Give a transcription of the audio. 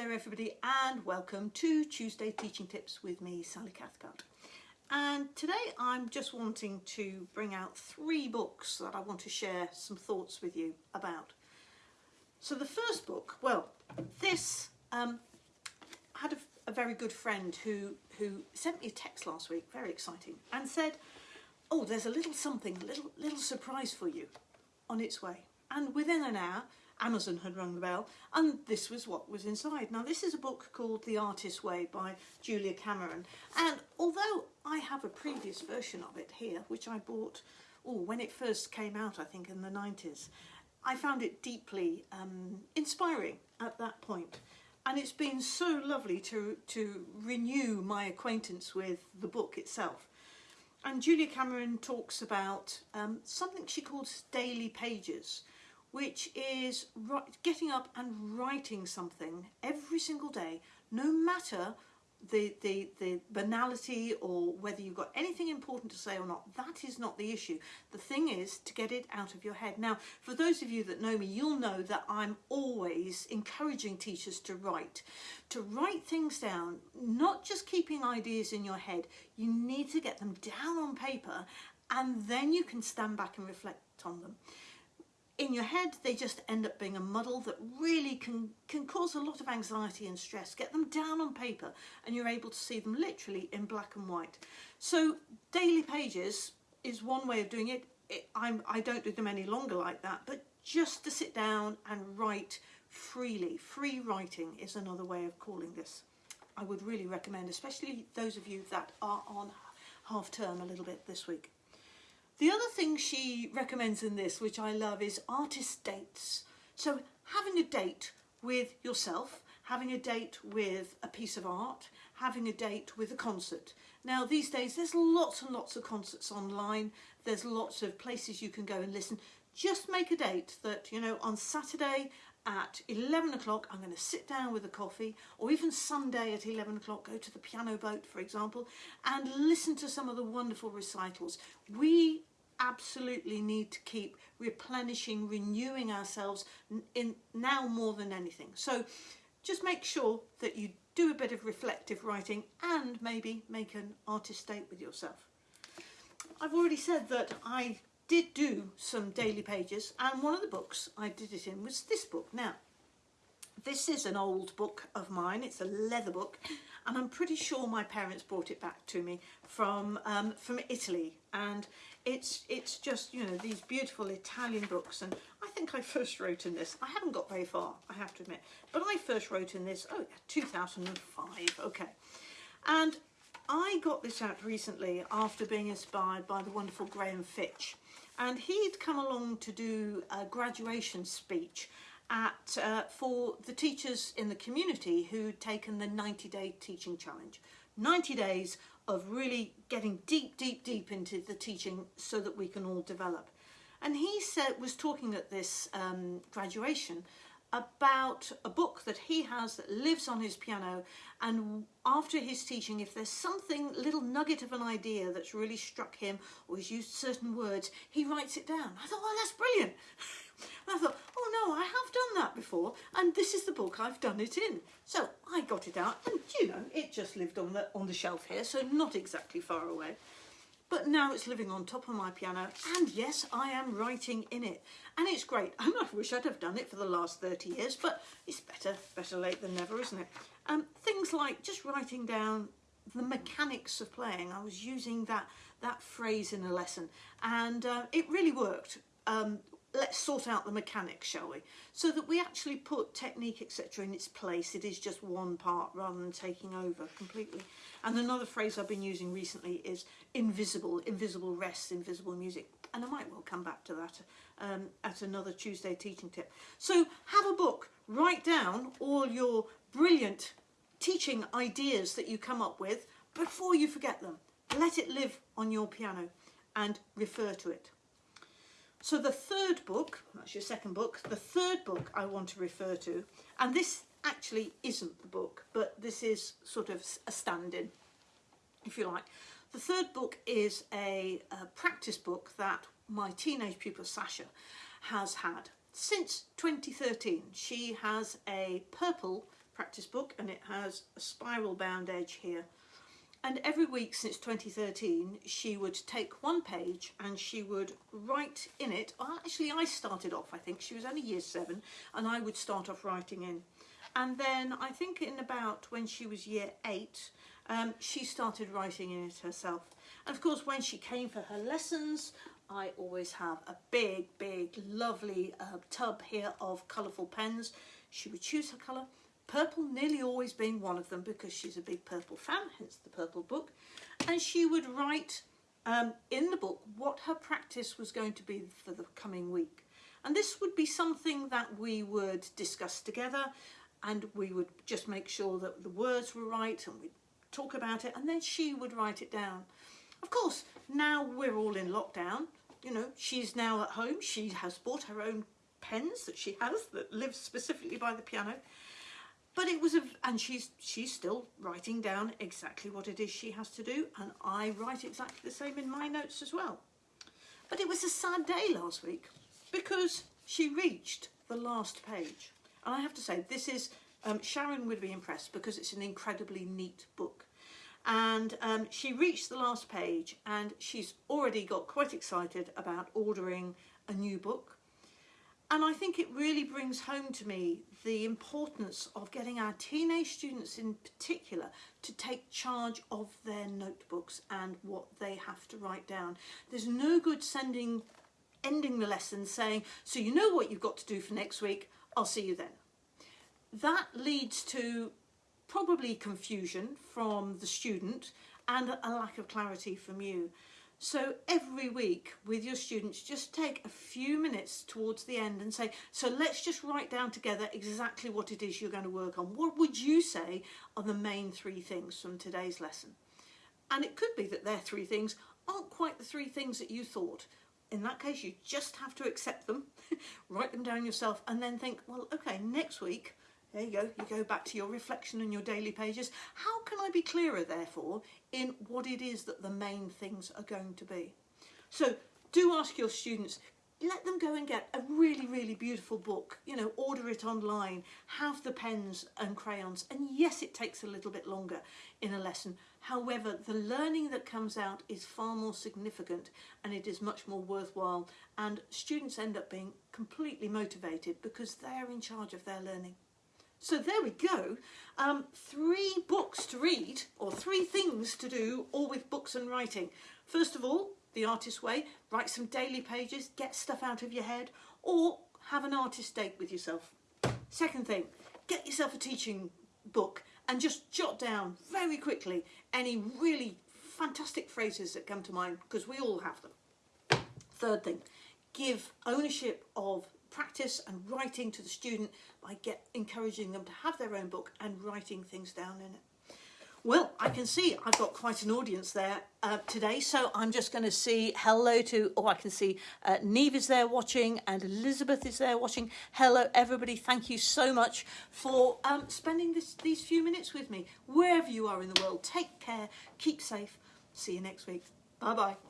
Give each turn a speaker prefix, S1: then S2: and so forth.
S1: there everybody and welcome to Tuesday Teaching Tips with me Sally Cathcart and today I'm just wanting to bring out three books that I want to share some thoughts with you about. So the first book, well this um, had a, a very good friend who who sent me a text last week, very exciting, and said oh there's a little something, a little, little surprise for you on its way and within an hour Amazon had rung the bell and this was what was inside. Now this is a book called The Artist's Way by Julia Cameron and although I have a previous version of it here which I bought oh, when it first came out I think in the 90s I found it deeply um, inspiring at that point and it's been so lovely to, to renew my acquaintance with the book itself. And Julia Cameron talks about um, something she calls daily pages which is getting up and writing something every single day, no matter the, the, the banality or whether you've got anything important to say or not, that is not the issue. The thing is to get it out of your head. Now, for those of you that know me, you'll know that I'm always encouraging teachers to write, to write things down, not just keeping ideas in your head. You need to get them down on paper and then you can stand back and reflect on them in your head they just end up being a muddle that really can can cause a lot of anxiety and stress. Get them down on paper and you're able to see them literally in black and white. So daily pages is one way of doing it, it I don't do them any longer like that but just to sit down and write freely. Free writing is another way of calling this. I would really recommend especially those of you that are on half term a little bit this week the other thing she recommends in this, which I love, is artist dates. So having a date with yourself, having a date with a piece of art, having a date with a concert. Now these days there's lots and lots of concerts online, there's lots of places you can go and listen. Just make a date that, you know, on Saturday at 11 o'clock I'm going to sit down with a coffee or even Sunday at 11 o'clock go to the piano boat for example and listen to some of the wonderful recitals. We absolutely need to keep replenishing, renewing ourselves in now more than anything. So just make sure that you do a bit of reflective writing and maybe make an artist date with yourself. I've already said that I did do some daily pages and one of the books I did it in was this book. Now, this is an old book of mine, it's a leather book and I'm pretty sure my parents brought it back to me from um, from Italy and it's it's just you know these beautiful Italian books and I think I first wrote in this. I haven't got very far I have to admit. But I first wrote in this oh yeah 2005 okay. And I got this out recently after being inspired by the wonderful Graham Fitch. And he'd come along to do a graduation speech at uh, for the teachers in the community who'd taken the 90 day teaching challenge. 90 days of really getting deep deep deep into the teaching so that we can all develop. And he said was talking at this um, graduation about a book that he has that lives on his piano and after his teaching if there's something little nugget of an idea that's really struck him or he's used certain words he writes it down. I thought oh that's brilliant. And I thought oh no I have done that before and this is the book I've done it in. So I it out. And you know it just lived on the on the shelf here so not exactly far away. But now it's living on top of my piano and yes I am writing in it. And it's great. And I wish I'd have done it for the last 30 years but it's better better late than never isn't it? Um, things like just writing down the mechanics of playing. I was using that that phrase in a lesson and uh, it really worked. Um, let's sort out the mechanics shall we? So that we actually put technique etc in its place. It is just one part rather than taking over completely. And another phrase I've been using recently is invisible invisible rest invisible music. And I might well come back to that um, at another Tuesday teaching tip. So have a book write down all your brilliant teaching ideas that you come up with before you forget them. Let it live on your piano and refer to it so the third book, that's your second book, the third book I want to refer to, and this actually isn't the book, but this is sort of a stand-in, if you like. The third book is a, a practice book that my teenage pupil Sasha has had since 2013. She has a purple practice book and it has a spiral bound edge here. And every week since 2013, she would take one page and she would write in it. Well, actually, I started off, I think, she was only year seven, and I would start off writing in. And then I think in about when she was year eight, um, she started writing in it herself. And of course, when she came for her lessons, I always have a big, big, lovely uh, tub here of colourful pens. She would choose her colour, purple nearly always being one of them because she's a big purple fan, hence the purple book. And she would write um, in the book what her practice was going to be for the coming week. And this would be something that we would discuss together and we would just make sure that the words were right and we'd talk about it and then she would write it down. Of course, now we're all in lockdown you know, she's now at home. She has bought her own pens that she has that live specifically by the piano. But it was a, and she's she's still writing down exactly what it is she has to do, and I write exactly the same in my notes as well. But it was a sad day last week because she reached the last page, and I have to say this is um, Sharon would be impressed because it's an incredibly neat book. And um, she reached the last page and she's already got quite excited about ordering a new book. And I think it really brings home to me the importance of getting our teenage students in particular to take charge of their notebooks and what they have to write down. There's no good sending, ending the lesson saying, so you know what you've got to do for next week, I'll see you then. That leads to probably confusion from the student and a lack of clarity from you. So every week with your students, just take a few minutes towards the end and say, so let's just write down together exactly what it is you're going to work on. What would you say are the main three things from today's lesson? And it could be that their three things aren't quite the three things that you thought. In that case, you just have to accept them, write them down yourself, and then think, well, okay, next week, there you go, you go back to your reflection and your daily pages. How can I be clearer, therefore, in what it is that the main things are going to be? So do ask your students, let them go and get a really, really beautiful book, you know, order it online, have the pens and crayons. And yes, it takes a little bit longer in a lesson. However, the learning that comes out is far more significant and it is much more worthwhile. And students end up being completely motivated because they're in charge of their learning. So there we go. Um, three books to read, or three things to do, all with books and writing. First of all, the artist way, write some daily pages, get stuff out of your head, or have an artist date with yourself. Second thing, get yourself a teaching book and just jot down very quickly any really fantastic phrases that come to mind, because we all have them. Third thing, give ownership of practice and writing to the student by get encouraging them to have their own book and writing things down in it. Well, I can see I've got quite an audience there uh, today, so I'm just going to see hello to, oh, I can see uh, Neve is there watching and Elizabeth is there watching. Hello, everybody. Thank you so much for um, spending this, these few minutes with me. Wherever you are in the world, take care, keep safe. See you next week. Bye-bye.